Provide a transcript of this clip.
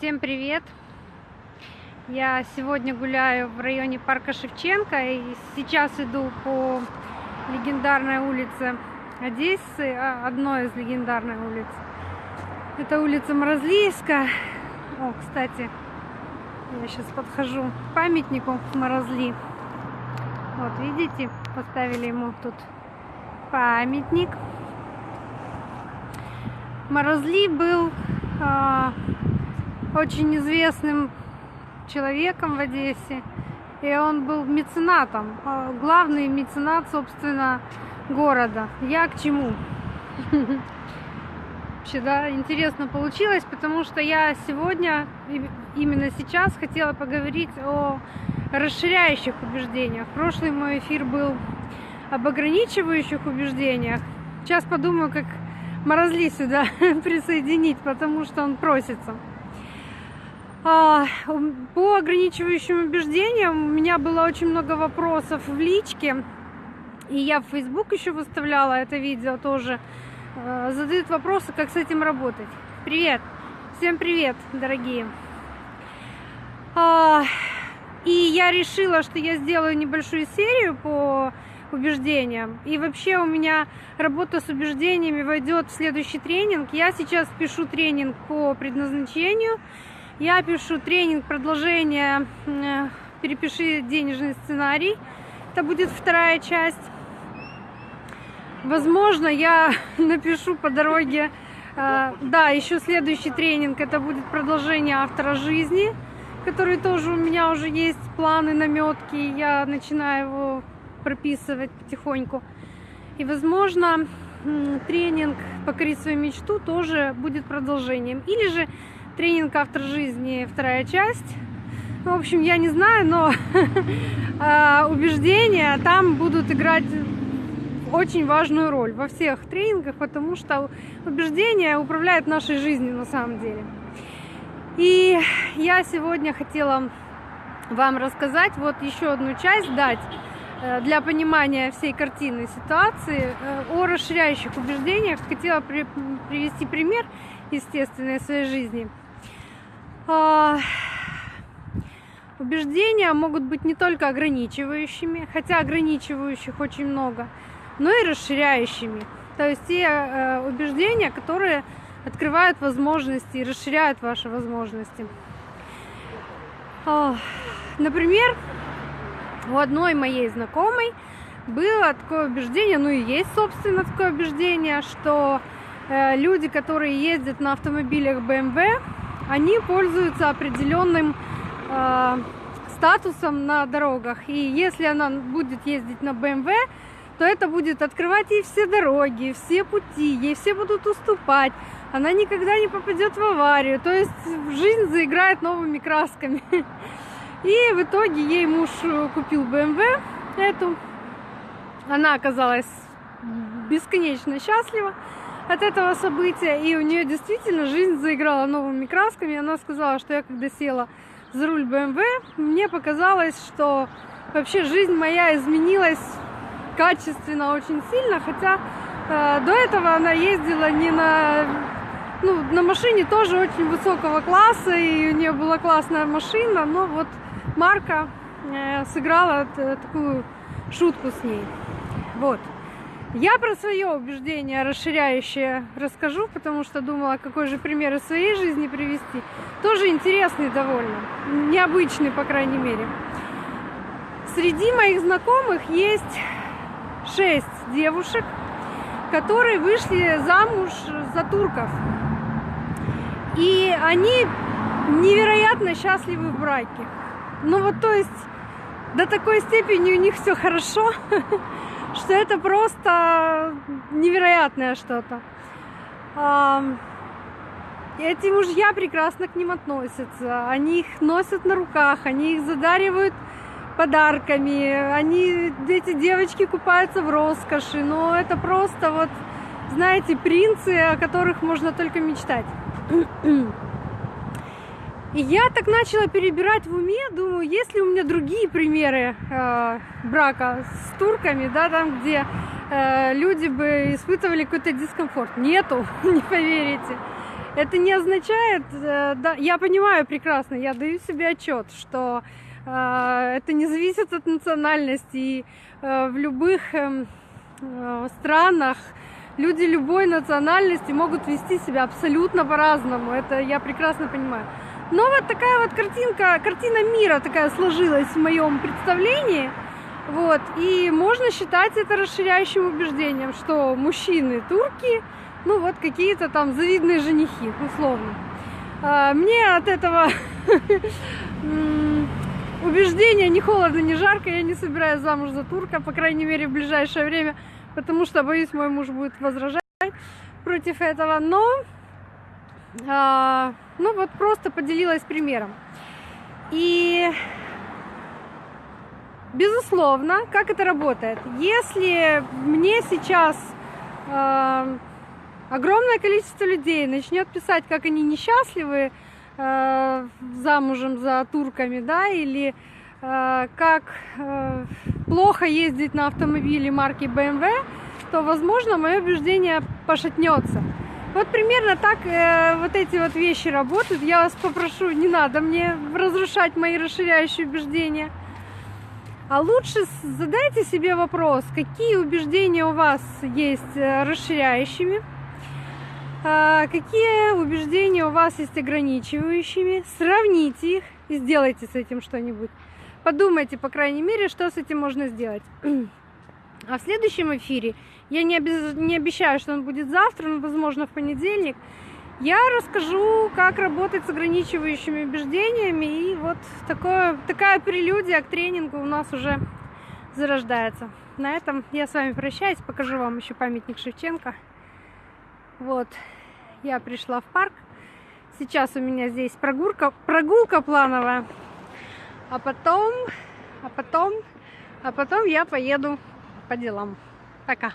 Всем привет! Я сегодня гуляю в районе парка Шевченко и сейчас иду по легендарной улице Одессы, а, одной из легендарных улиц. Это улица Морозлийска. О, кстати, я сейчас подхожу к памятнику Морозли. Вот, видите, поставили ему тут памятник. Морозли был а, очень известным человеком в Одессе. И он был меценатом, а, главный меценат, собственно, города. Я к чему? Вообще, да, интересно получилось, потому что я сегодня, именно сейчас, хотела поговорить о расширяющих убеждениях. Прошлый мой эфир был об ограничивающих убеждениях. Сейчас подумаю, как Морозли сюда присоединить, потому что он просится. А, по ограничивающим убеждениям у меня было очень много вопросов в личке. И я в Facebook еще выставляла это видео тоже. А, задают вопросы, как с этим работать. Привет! Всем привет, дорогие! А, и я решила, что я сделаю небольшую серию по убеждениям. И вообще у меня работа с убеждениями войдет в следующий тренинг. Я сейчас пишу тренинг по предназначению. Я пишу тренинг продолжение э, «Перепиши денежный сценарий». Это будет вторая часть. Возможно, я напишу по дороге, э, да, еще следующий тренинг, это будет продолжение автора жизни, который тоже у меня уже есть планы, наметки, я начинаю его прописывать потихоньку. И, возможно, тренинг «Покори свою мечту» тоже будет продолжением. Или же тренинг «Автор жизни» вторая часть. Ну, в общем, я не знаю, но а, убеждения там будут играть очень важную роль во всех тренингах, потому что убеждения управляют нашей жизнью на самом деле. И я сегодня хотела вам рассказать вот еще одну часть, дать э, для понимания всей картины ситуации э, о расширяющих убеждениях. Хотела привести пример, естественно, из своей жизни – убеждения могут быть не только ограничивающими, хотя ограничивающих очень много, но и расширяющими. То есть те э, убеждения, которые открывают возможности и расширяют ваши возможности. А, например, у одной моей знакомой было такое убеждение, ну и есть, собственно, такое убеждение, что э, люди, которые ездят на автомобилях BMW, они пользуются определенным э, статусом на дорогах. И если она будет ездить на BMW, то это будет открывать ей все дороги, все пути, ей все будут уступать. Она никогда не попадет в аварию. То есть жизнь заиграет новыми красками. И в итоге ей муж купил BMW эту. Она оказалась бесконечно счастлива от этого события, и у нее действительно жизнь заиграла новыми красками. Она сказала, что я когда села за руль BMW, мне показалось, что вообще жизнь моя изменилась качественно очень сильно, хотя э, до этого она ездила не на ну, на машине тоже очень высокого класса, и у нее была классная машина, но вот марка э, сыграла такую шутку с ней. Вот. Я про свое убеждение расширяющее расскажу, потому что думала, какой же пример из своей жизни привести. Тоже интересный довольно, необычный, по крайней мере. Среди моих знакомых есть шесть девушек, которые вышли замуж за турков. И они невероятно счастливы в браке. Ну вот, то есть, до такой степени у них все хорошо, что это просто невероятное что-то. Эти мужья прекрасно к ним относятся. Они их носят на руках, они их задаривают подарками. Они, эти девочки купаются в роскоши. Но это просто вот, знаете, принцы, о которых можно только мечтать. И я так начала перебирать в уме, думаю, есть ли у меня другие примеры э, брака с турками, да, там, где э, люди бы испытывали какой-то дискомфорт. Нету, не поверите. это не означает, э, да, я понимаю прекрасно, я даю себе отчет, что э, это не зависит от национальности. И э, в любых э, э, странах люди любой национальности могут вести себя абсолютно по-разному. Это я прекрасно понимаю. Но вот такая вот картинка, картина мира такая сложилась в моем представлении. Вот, и можно считать это расширяющим убеждением, что мужчины турки, ну вот какие-то там завидные женихи, условно. А, мне от этого убеждения ни холодно, ни жарко, я не собираюсь замуж за турка, по крайней мере, в ближайшее время, потому что, боюсь, мой муж будет возражать против этого, но, а, ну вот просто поделилась примером. И Безусловно, как это работает? Если мне сейчас э, огромное количество людей начнет писать, как они несчастливы э, замужем за турками, да, или э, как э, плохо ездить на автомобиле марки BMW, то, возможно, мое убеждение пошатнется. Вот примерно так э, вот эти вот вещи работают. Я вас попрошу, не надо мне разрушать мои расширяющие убеждения. А лучше задайте себе вопрос, какие убеждения у вас есть э, расширяющими, а какие убеждения у вас есть ограничивающими, сравните их и сделайте с этим что-нибудь. Подумайте, по крайней мере, что с этим можно сделать. А в следующем эфире, я не, обез... не обещаю, что он будет завтра, но, возможно, в понедельник, я расскажу, как работать с ограничивающими убеждениями. И вот такое, такая прелюдия к тренингу у нас уже зарождается. На этом я с вами прощаюсь, покажу вам еще памятник Шевченко. Вот, я пришла в парк. Сейчас у меня здесь прогулка, прогулка плановая. А потом, а потом, а потом я поеду по делам. Пока.